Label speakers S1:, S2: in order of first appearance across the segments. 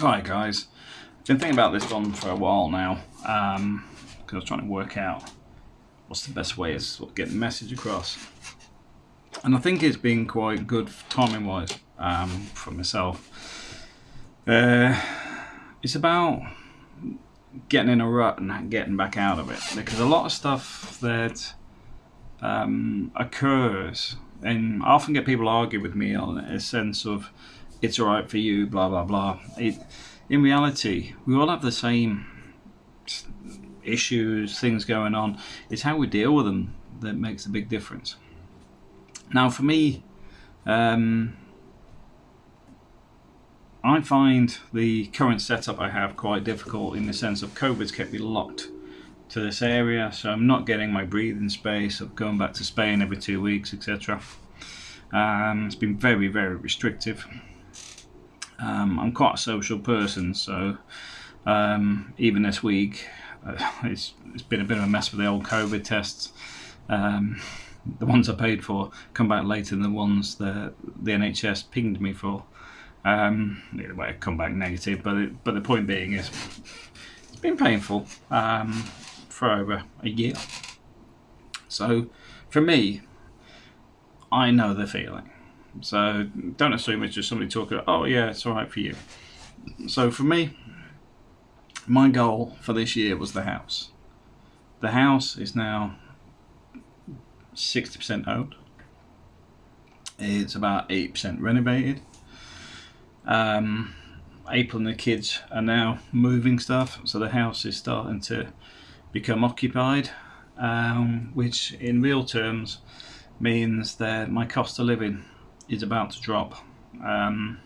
S1: Alright guys, I've been thinking about this one for a while now um, because I was trying to work out what's the best way of sort of getting the message across. And I think it's been quite good timing wise um, for myself. Uh, it's about getting in a rut and getting back out of it because a lot of stuff that um, occurs and I often get people argue with me on a sense of it's all right for you, blah blah blah. It, in reality, we all have the same issues, things going on. It's how we deal with them that makes a big difference. Now, for me, um, I find the current setup I have quite difficult in the sense of COVID's kept me locked to this area, so I'm not getting my breathing space of going back to Spain every two weeks, etc. Um, it's been very, very restrictive. Um, I'm quite a social person, so um, even this week, uh, it's, it's been a bit of a mess with the old COVID tests. Um, the ones I paid for come back later than the ones that the NHS pinged me for. Um, either way, come back negative, but it, but the point being is, it's been painful um, for over a year. So, for me, I know the feeling. So don't assume it's just somebody talking, oh yeah, it's alright for you. So for me, my goal for this year was the house. The house is now 60% owned. It's about 8% renovated. Um, April and the kids are now moving stuff, so the house is starting to become occupied, um, which in real terms means that my cost of living is about to drop. Um,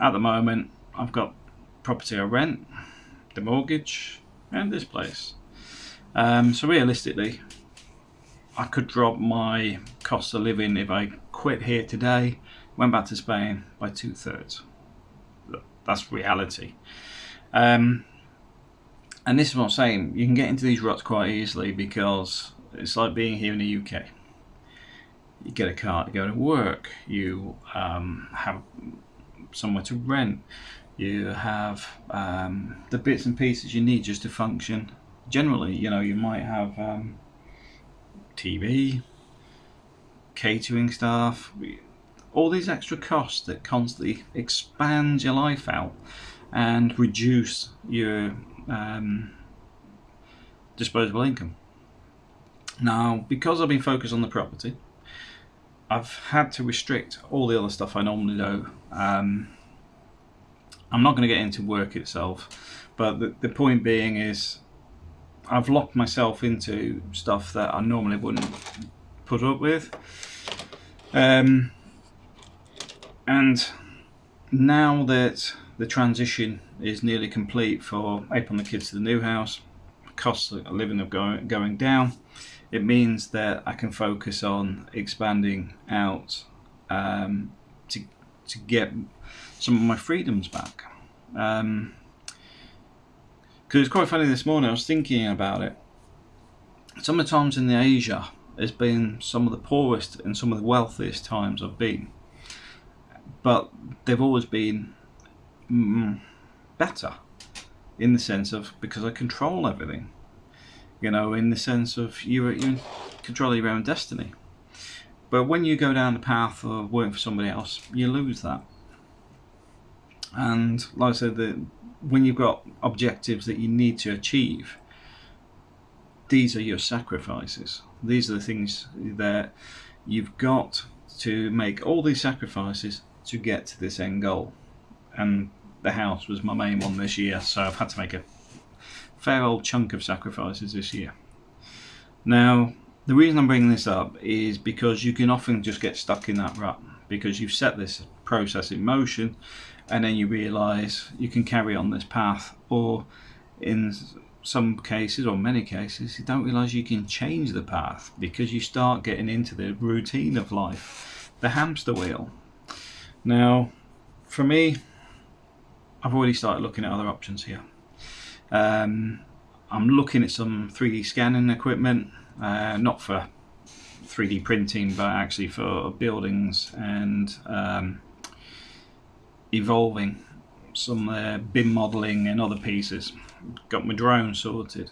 S1: at the moment, I've got property I rent, the mortgage, and this place. Um, so realistically, I could drop my cost of living if I quit here today, went back to Spain by two thirds. That's reality. Um, and this is what I'm saying, you can get into these ruts quite easily because it's like being here in the UK you get a car to go to work, you um, have somewhere to rent, you have um, the bits and pieces you need just to function. Generally, you know, you might have um, TV, catering staff, all these extra costs that constantly expand your life out and reduce your um, disposable income. Now, because I've been focused on the property, I've had to restrict all the other stuff I normally do. Um, I'm not going to get into work itself, but the, the point being is I've locked myself into stuff that I normally wouldn't put up with. Um, and now that the transition is nearly complete for and the kids to the new house, costs of living are going, going down, it means that I can focus on expanding out um, to, to get some of my freedoms back. Because um, it's quite funny this morning, I was thinking about it. Some of the times in the Asia has been some of the poorest and some of the wealthiest times I've been. But they've always been mm, better in the sense of because I control everything you know, in the sense of you you control your own destiny. But when you go down the path of working for somebody else, you lose that. And like I said, that when you've got objectives that you need to achieve, these are your sacrifices. These are the things that you've got to make all these sacrifices to get to this end goal. And the house was my main one this year, so I've had to make a fair old chunk of sacrifices this year. Now, the reason I'm bringing this up is because you can often just get stuck in that rut because you've set this process in motion and then you realize you can carry on this path or in some cases or many cases you don't realize you can change the path because you start getting into the routine of life the hamster wheel now for me I've already started looking at other options here um, I'm looking at some 3D scanning equipment, uh, not for 3D printing, but actually for buildings and um, evolving some uh, BIM modelling and other pieces. Got my drone sorted.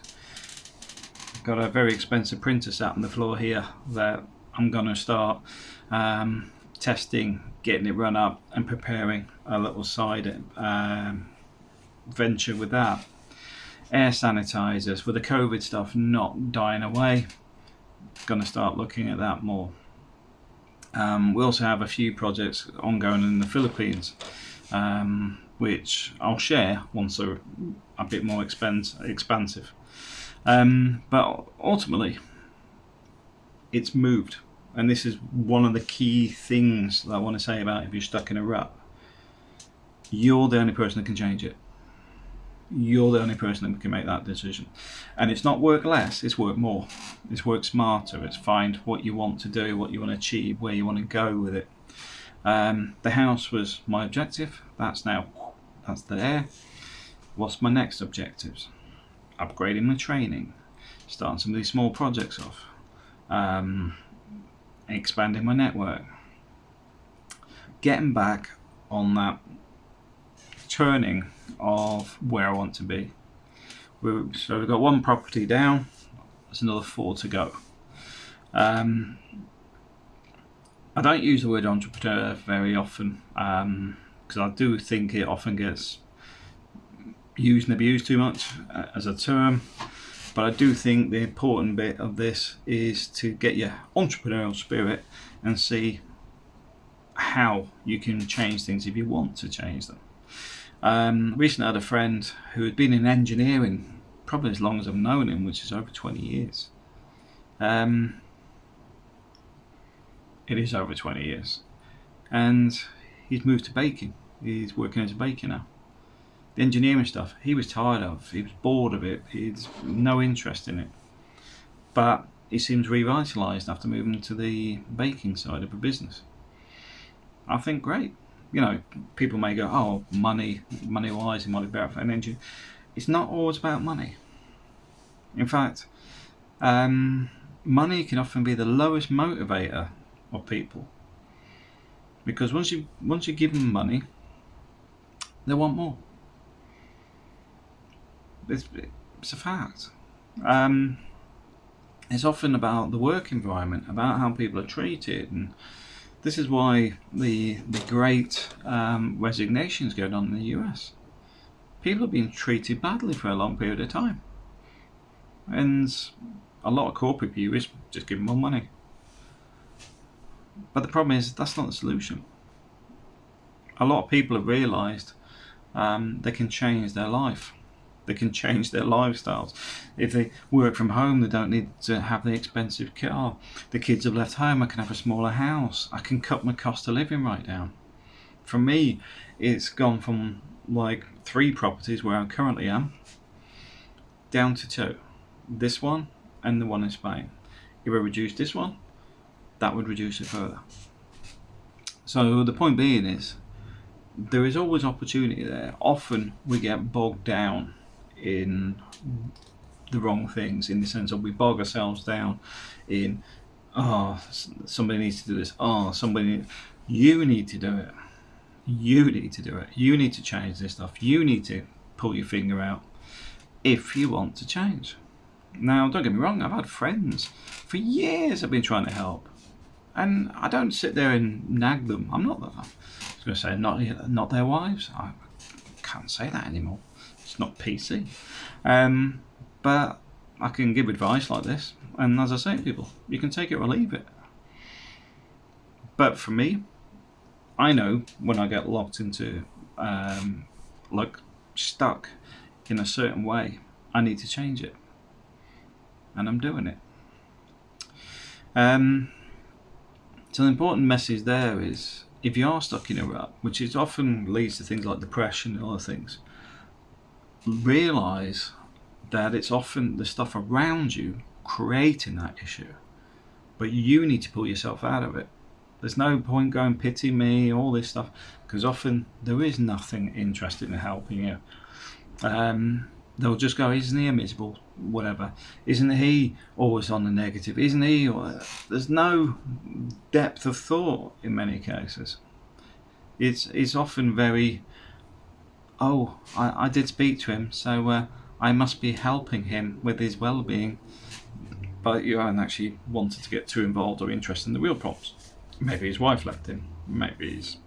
S1: Got a very expensive printer sat on the floor here that I'm going to start um, testing, getting it run up and preparing a little side um, venture with that. Air sanitizers with the COVID stuff not dying away. Going to start looking at that more. Um, we also have a few projects ongoing in the Philippines, um, which I'll share once they're a bit more expense, expansive. Um, but ultimately, it's moved. And this is one of the key things that I want to say about if you're stuck in a rut. You're the only person that can change it. You're the only person that can make that decision. And it's not work less, it's work more. It's work smarter. It's find what you want to do, what you want to achieve, where you want to go with it. Um, the house was my objective. That's now, that's there. What's my next objectives? Upgrading my training, starting some of these small projects off, um, expanding my network, getting back on that turning of where I want to be. So we've got one property down, there's another four to go. Um, I don't use the word entrepreneur very often because um, I do think it often gets used and abused too much uh, as a term. But I do think the important bit of this is to get your entrepreneurial spirit and see how you can change things if you want to change them. Um, recently I had a friend who had been in engineering probably as long as I've known him, which is over 20 years. Um, it is over 20 years. And he's moved to baking. He's working as a baker now. The engineering stuff, he was tired of. He was bored of it. He had no interest in it. But he seems revitalised after moving to the baking side of a business. I think great you know, people may go, oh, money, money wise, it might be better for an engine. It's not always about money. In fact, um, money can often be the lowest motivator of people because once you once you give them money, they want more. It's, it's a fact. Um, it's often about the work environment, about how people are treated, and this is why the, the great um, resignations going on in the US. People have been treated badly for a long period of time. And a lot of corporate view is just give them more money. But the problem is that's not the solution. A lot of people have realised um, they can change their life they can change their lifestyles. If they work from home, they don't need to have the expensive car. The kids have left home, I can have a smaller house. I can cut my cost of living right down. For me, it's gone from like three properties where I currently am down to two. This one and the one in Spain. If I reduce this one, that would reduce it further. So the point being is, there is always opportunity there. Often we get bogged down in the wrong things in the sense of we bog ourselves down in oh somebody needs to do this. Oh somebody you need to do it. You need to do it. You need to change this stuff. You need to pull your finger out if you want to change. Now don't get me wrong I've had friends for years I've been trying to help and I don't sit there and nag them. I'm not I was going to say not not their wives. I can't say that anymore it's not PC. Um, but I can give advice like this, and as I say to people, you can take it or leave it. But for me, I know when I get locked into, um, like, stuck in a certain way, I need to change it. And I'm doing it. Um, so the important message there is if you are stuck in a rut, which is often leads to things like depression and other things, realize that it's often the stuff around you creating that issue but you need to pull yourself out of it. There's no point going pity me all this stuff because often there is nothing interested in helping you. Um, they'll just go isn't he a miserable whatever? Isn't he always on the negative? Isn't he or, there's no depth of thought in many cases. It's it's often very oh, I, I did speak to him, so uh, I must be helping him with his well-being. But you haven't actually wanted to get too involved or interested in the real problems. Maybe his wife left him. Maybe his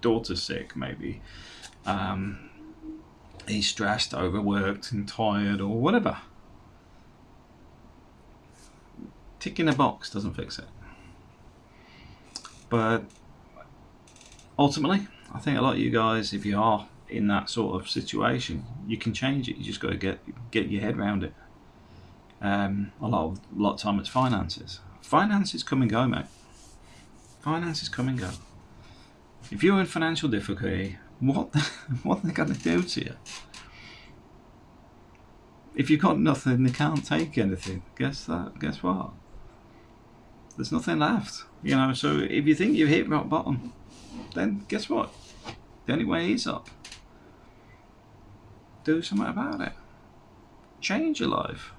S1: daughter's sick. Maybe um, he's stressed, overworked, and tired, or whatever. Ticking a box doesn't fix it. But ultimately, I think a lot of you guys, if you are in that sort of situation, you can change it. You just got to get get your head around it. Um, a lot of a lot of time it's finances. Finances come and go, mate. Finances come and go. If you're in financial difficulty, what the, what are they going to do to you? If you've got nothing, they can't take anything. Guess that. Guess what? There's nothing left. You know. So if you think you've hit rock bottom, then guess what? The only way is up. Do something about it. Change your life.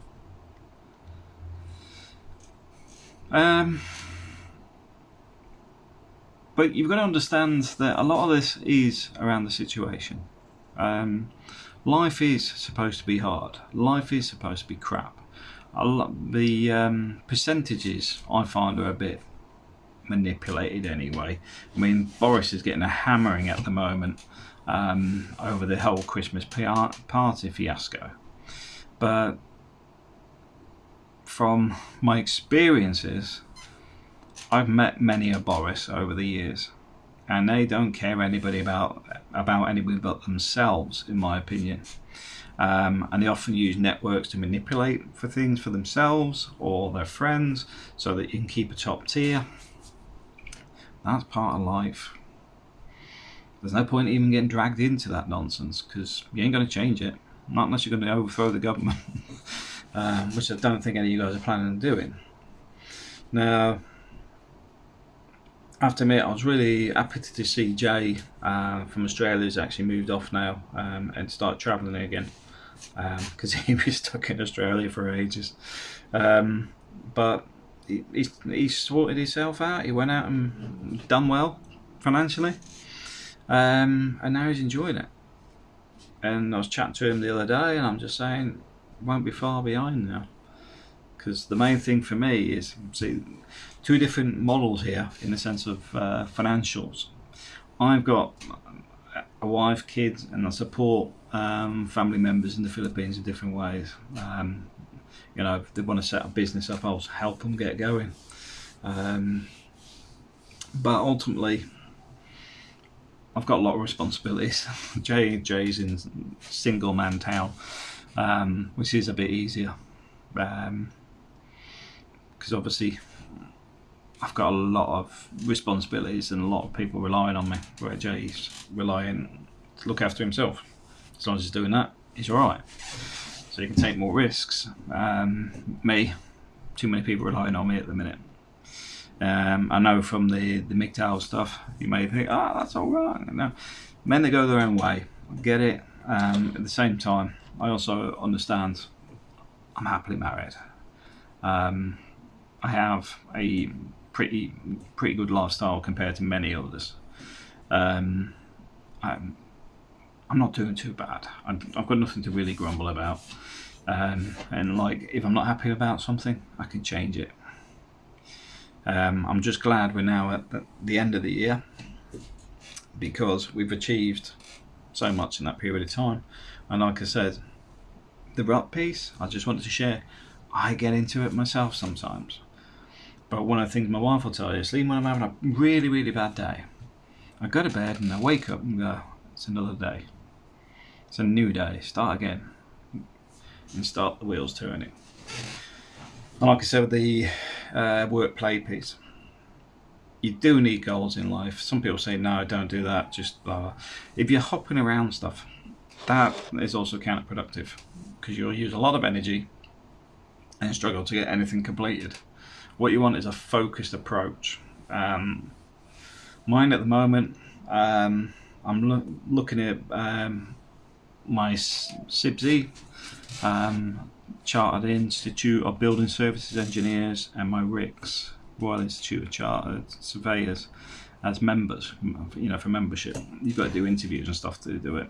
S1: Um, but you've got to understand that a lot of this is around the situation. Um, life is supposed to be hard. Life is supposed to be crap. the um, percentages I find are a bit manipulated anyway. I mean, Boris is getting a hammering at the moment um, over the whole Christmas party fiasco. But from my experiences, I've met many a Boris over the years, and they don't care anybody about about anybody but themselves, in my opinion. Um, and they often use networks to manipulate for things for themselves or their friends, so that you can keep a top tier. That's part of life. There's no point even getting dragged into that nonsense because you ain't going to change it, not unless you're going to overthrow the government, um, which I don't think any of you guys are planning on doing. Now, I have to admit, I was really happy to see Jay uh, from Australia has actually moved off now um, and start travelling again because um, he was stuck in Australia for ages. Um, but he, he's, he's sorted himself out. He went out and done well financially, um, and now he's enjoying it. And I was chatting to him the other day, and I'm just saying, won't be far behind now. Because the main thing for me is see two different models here in the sense of uh, financials. I've got a wife, kids, and I support um, family members in the Philippines in different ways. Um, you know, if they want to set a business up, I'll help them get going. Um, but ultimately, I've got a lot of responsibilities. Jay Jay's in single man town, um, which is a bit easier because um, obviously I've got a lot of responsibilities and a lot of people relying on me. Where Jay's relying to look after himself. As long as he's doing that, he's all right so you can take more risks. Um, me, too many people relying on me at the minute. Um, I know from the the MGTOW stuff, you may think, oh, that's all right. No, men that go their own way, get it. Um, at the same time, I also understand I'm happily married. Um, I have a pretty pretty good lifestyle compared to many others. Um, I'm I'm not doing too bad. I've got nothing to really grumble about. Um, and like, if I'm not happy about something, I can change it. Um, I'm just glad we're now at the end of the year because we've achieved so much in that period of time. And like I said, the rut piece, I just wanted to share. I get into it myself sometimes. But one of the things my wife will tell you is, even when I'm having a really, really bad day, I go to bed and I wake up and go, it's another day. It's a new day. Start again. And start the wheels turning. And like I said with the uh, work play piece, you do need goals in life. Some people say, no, don't do that. Just uh, if you're hopping around stuff, that is also counterproductive because you'll use a lot of energy and struggle to get anything completed. What you want is a focused approach. Um, mine at the moment, um, I'm lo looking at um, my CIBSE, um, Chartered Institute of Building Services Engineers, and my RICS, Royal Institute of Chartered Surveyors. as members, you know, for membership. You've got to do interviews and stuff to do it.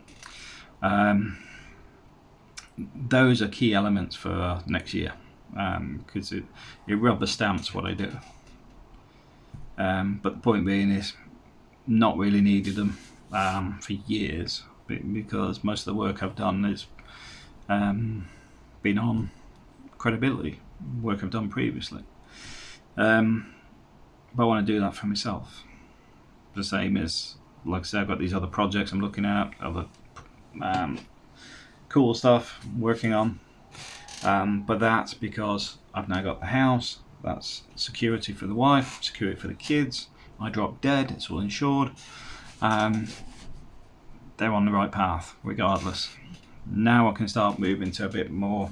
S1: Um, those are key elements for next year because um, it, it rubber stamps what I do. Um, but the point being is, not really needed them um, for years because most of the work I've done is um, been on credibility, work I've done previously. Um, but I want to do that for myself. The same as, like I said, I've got these other projects I'm looking at, other um, cool stuff working on. Um, but that's because I've now got the house, that's security for the wife, security for the kids. I drop dead, it's all insured. Um, they're on the right path, regardless. Now I can start moving to a bit more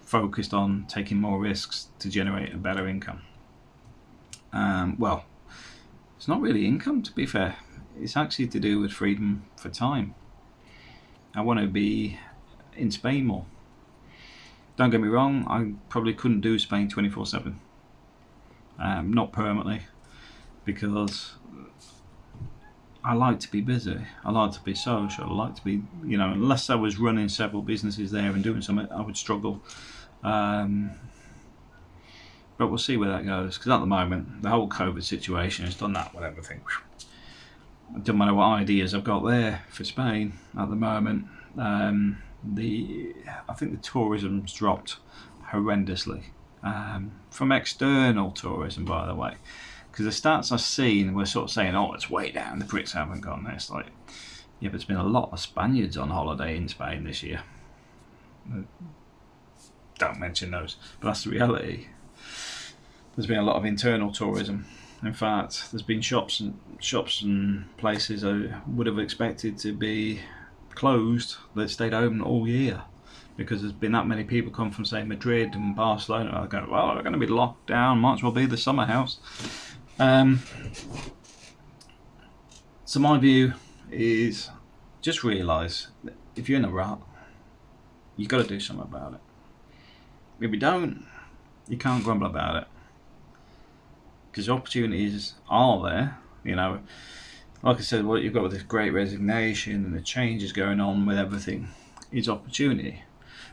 S1: focused on taking more risks to generate a better income. Um, well, it's not really income to be fair. It's actually to do with freedom for time. I want to be in Spain more. Don't get me wrong, I probably couldn't do Spain 24 7. Um, not permanently, because I like to be busy. I like to be social. I like to be, you know, unless I was running several businesses there and doing something, I would struggle. Um, but we'll see where that goes. Because at the moment, the whole COVID situation has done that with everything. It doesn't matter what ideas I've got there for Spain at the moment. Um, the I think the tourism's dropped horrendously um, from external tourism, by the way, because the stats I've seen were sort of saying, "Oh, it's way down. The Brits haven't gone." It's like, yeah, but there's been a lot of Spaniards on holiday in Spain this year. Don't mention those, but that's the reality. There's been a lot of internal tourism. In fact, there's been shops and shops and places I would have expected to be closed that stayed open all year because there's been that many people come from say Madrid and Barcelona. I go, well, we're going to be locked down. Might as well be the summer house. Um, so my view is just realise if you're in a rut, you've got to do something about it. If you don't, you can't grumble about it because opportunities are there. You know, like I said, what you've got with this great resignation and the changes going on with everything is opportunity.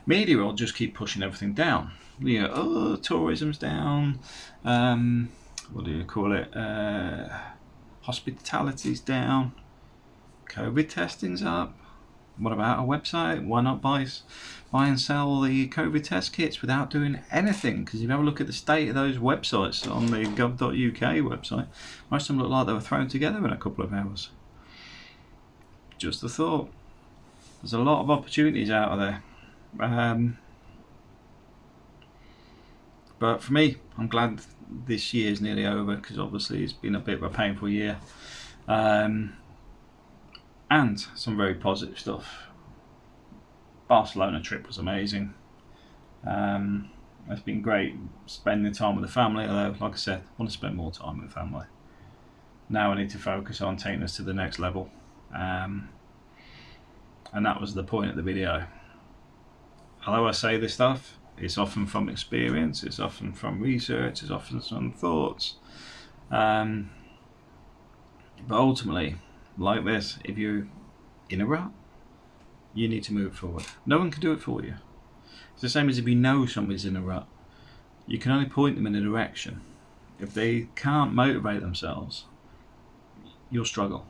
S1: Media will just keep pushing everything down. You know, oh, tourism's down. Um, what do you call it? Uh, hospitality's down. COVID testing's up. What about a website? Why not buy, buy and sell the COVID test kits without doing anything? Because if you have a look at the state of those websites on the gov.uk website, most of them look like they were thrown together in a couple of hours. Just a thought. There's a lot of opportunities out there. Um, but for me, I'm glad this year's nearly over because obviously it's been a bit of a painful year. Um, and some very positive stuff. Barcelona trip was amazing. Um, it's been great spending time with the family. Although, like I said, I want to spend more time with family. Now I need to focus on taking us to the next level, um, and that was the point of the video. Although I say this stuff, it's often from experience, it's often from research, it's often from thoughts. Um, but ultimately, like this, if you're in a rut, you need to move forward. No one can do it for you. It's the same as if you know somebody's in a rut. You can only point them in a direction. If they can't motivate themselves, you'll struggle.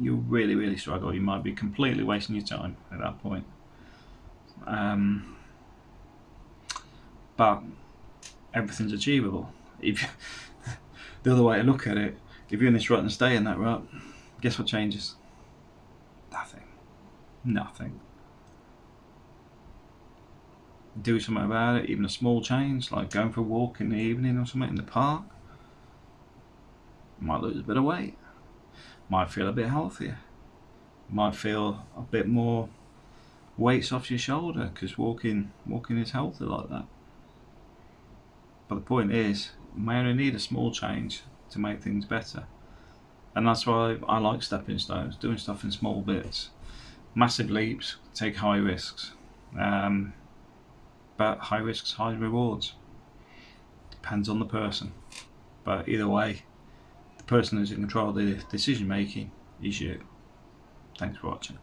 S1: You'll really, really struggle. You might be completely wasting your time at that point. Um, but everything's achievable. If the other way to look at it, if you're in this rut and stay in that rut, guess what changes? Nothing. Nothing. Do something about it, even a small change, like going for a walk in the evening or something in the park. Might lose a bit of weight. Might feel a bit healthier. Might feel a bit more weights off your shoulder because walking walking is healthy like that. But the point is, you may only need a small change to make things better. And that's why I like stepping stones, doing stuff in small bits. Massive leaps, take high risks. Um, but high risks, high rewards. Depends on the person. But either way, the person who's in control of the decision making is you. Thanks for watching.